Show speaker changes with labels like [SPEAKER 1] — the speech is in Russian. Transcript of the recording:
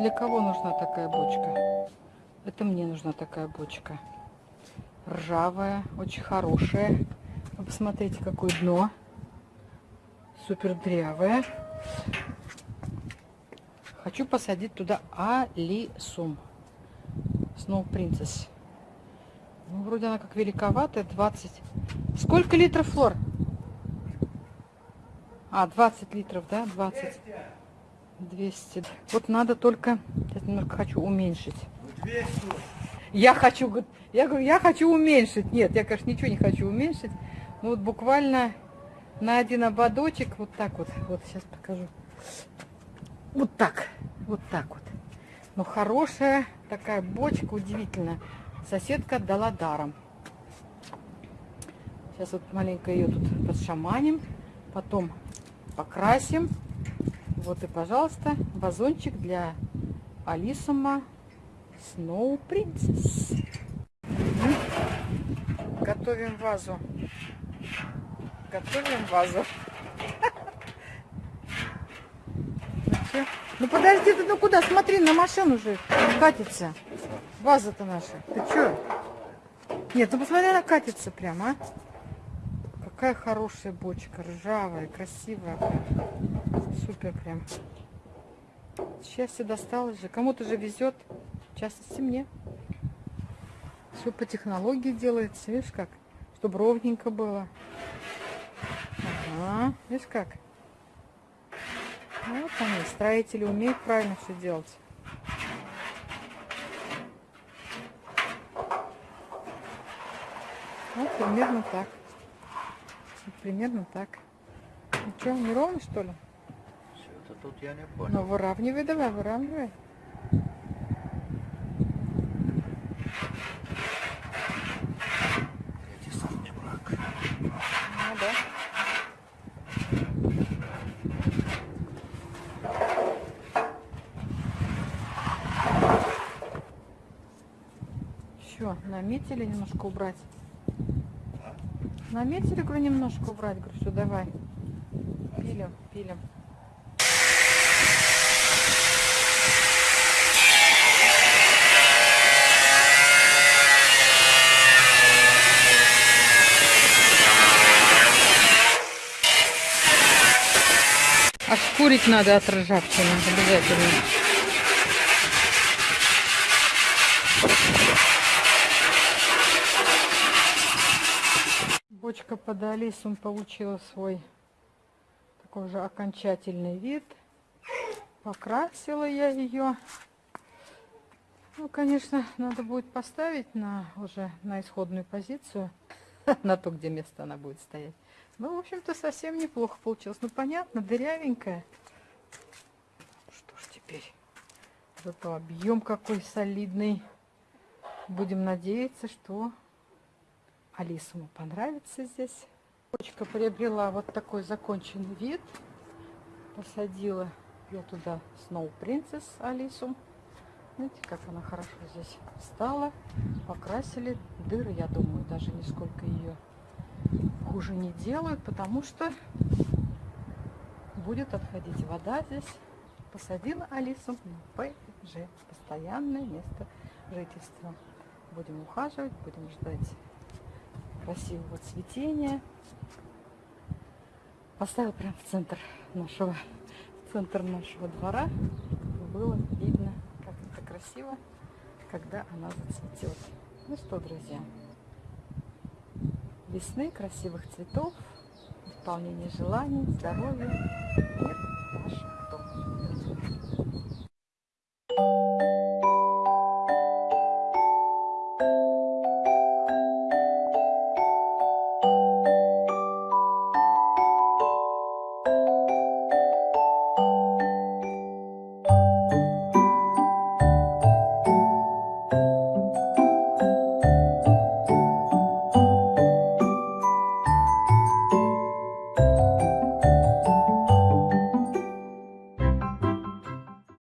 [SPEAKER 1] для кого нужна такая бочка? Это мне нужна такая бочка. Ржавая, очень хорошая. Вы посмотрите, какое дно. Супер дрявое. Хочу посадить туда алисум. Snow Princess. Ну, вроде она как великоватая, 20. Сколько литров флор? А, 20 литров, да? 20. 200. Вот надо только... Сейчас немножко хочу уменьшить. 200. Я хочу... Я говорю, я хочу уменьшить. Нет, я, конечно, ничего не хочу уменьшить. Ну, вот буквально на один ободочек. Вот так вот. Вот, сейчас покажу. Вот так. Вот так вот. Ну, хорошая такая бочка, удивительно. Соседка отдала даром. Сейчас вот маленько ее тут подшаманим. Потом покрасим. Вот и, пожалуйста, вазончик для Алисума Snow Princess. Готовим вазу. Готовим вазу. Ну, подожди ты, ну куда? Смотри, на машину же катится. Ваза-то наша. Ты что? Нет, ну посмотри, она катится прямо, а. Какая хорошая бочка, ржавая, красивая. Супер прям. Счастье досталось же. Кому-то же везет. В частности мне. Все по технологии делается. Видишь как? Чтобы ровненько было. Ага. Видишь как? Вот они, строители умеют правильно все делать. Вот примерно так. Вот примерно так. Ну что, не ровно что ли?
[SPEAKER 2] Что-то тут я не понял.
[SPEAKER 1] Ну выравнивай давай, выравнивай. Ну да. Еще наметили немножко убрать. Наметили, говорю, немножко убрать. Говорю, все, давай. Пилим, пилим. Ошкурить надо от обязательно. Бочка под Алисом получила свой такой же окончательный вид. Покрасила я ее. Ну, конечно, надо будет поставить на уже на исходную позицию, на то, где место она будет стоять. Ну, в общем-то, совсем неплохо получилось. Ну, понятно, дырявенькая. Что ж теперь? Зато объем какой солидный. Будем надеяться, что Алису понравится здесь. Почка приобрела вот такой законченный вид. Посадила я туда Snow Princess Алису. Видите, как она хорошо здесь стала. Покрасили дыры, я думаю, даже нисколько ее хуже не делают, потому что будет отходить вода здесь. Посадила Алису на ПЖ, постоянное место жительства. Будем ухаживать, будем ждать красивого цветения. Поставила прямо в центр нашего, в центр нашего двора, было видно, как это красиво, когда она зацветет. Ну что, друзья, весны, красивых цветов, исполнения желаний, здоровья